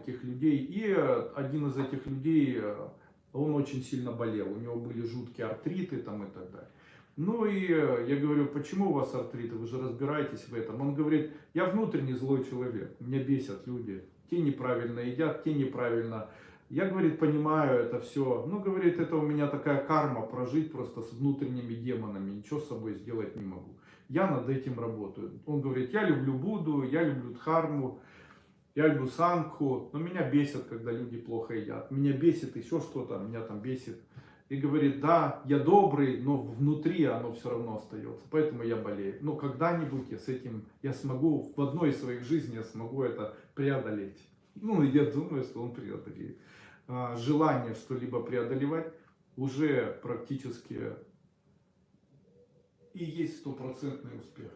этих людей. И э, один из этих людей, э, он очень сильно болел. У него были жуткие артриты там и так далее. Ну и э, я говорю, почему у вас артриты, вы же разбираетесь в этом. Он говорит, я внутренне злой человек, меня бесят люди. Те неправильно едят, те неправильно. Я, говорит, понимаю это все. Ну, говорит, это у меня такая карма, прожить просто с внутренними демонами. Ничего с собой сделать не могу. Я над этим работаю. Он говорит, я люблю Будду, я люблю Дхарму, я люблю Сангху. Но меня бесит, когда люди плохо едят. Меня бесит еще что-то, меня там бесит. И говорит, да, я добрый, но внутри оно все равно остается. Поэтому я болею. Но когда-нибудь я с этим, я смогу, в одной из своих жизней я смогу это преодолеть. Ну, я думаю, что он преодолеет. А, Желание что-либо преодолевать уже практически и есть стопроцентный успех.